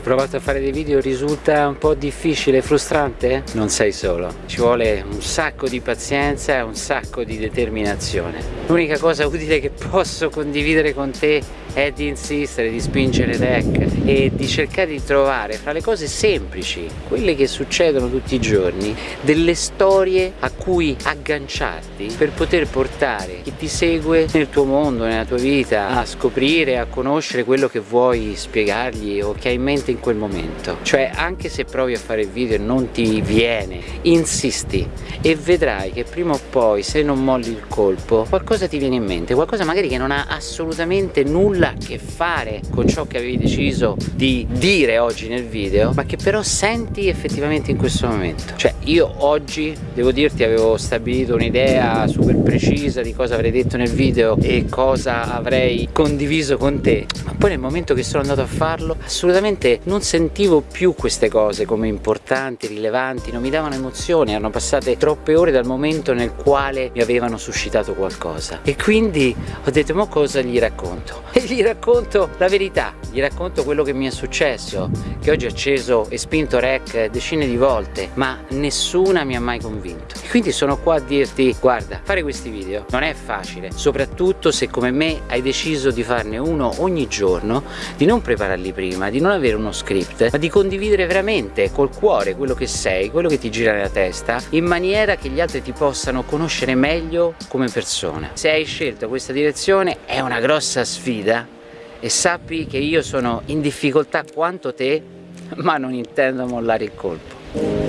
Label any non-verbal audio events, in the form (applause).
provato a fare dei video risulta un po' difficile e frustrante? Non sei solo, ci vuole un sacco di pazienza e un sacco di determinazione. L'unica cosa utile che posso condividere con te è di insistere, di spingere deck e di cercare di trovare fra le cose semplici, quelle che succedono tutti i giorni, delle storie a cui agganciarti per poter portare chi ti segue nel tuo mondo, nella tua vita, a scoprire, a conoscere quello che vuoi spiegargli o che hai in mente in quel momento. Cioè anche se provi a fare il video e non ti viene, insisti e vedrai che prima o poi se non molli il colpo qualcosa ti viene in mente, qualcosa magari che non ha assolutamente nulla a che fare con ciò che avevi deciso di dire oggi nel video ma che però senti effettivamente in questo momento cioè io oggi devo dirti avevo stabilito un'idea super precisa di cosa avrei detto nel video e cosa avrei condiviso con te ma poi nel momento che sono andato a farlo assolutamente non sentivo più queste cose come importanti, rilevanti non mi davano emozioni, erano passate troppe ore dal momento nel quale mi avevano suscitato qualcosa e quindi ho detto ma cosa gli racconto (laughs) e gli racconto la verità, gli racconto quello che mi è successo, che oggi ho acceso e spinto rec decine di volte, ma nessuna mi ha mai convinto. E quindi sono qua a dirti, guarda, fare questi video non è facile, soprattutto se come me hai deciso di farne uno ogni giorno, di non prepararli prima, di non avere uno script, ma di condividere veramente col cuore quello che sei, quello che ti gira nella testa, in maniera che gli altri ti possano conoscere meglio come persona. Se hai scelto questa direzione è una grossa sfida e sappi che io sono in difficoltà quanto te ma non intendo mollare il colpo